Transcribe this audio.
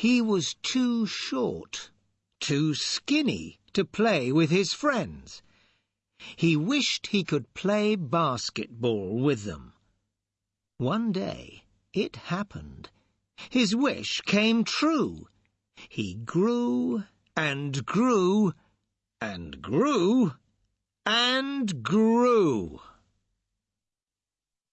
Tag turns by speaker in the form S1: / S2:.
S1: He was too short, too skinny to play with his friends. He wished he could play basketball with them. One day it happened. His wish came true. He grew and grew and grew and grew.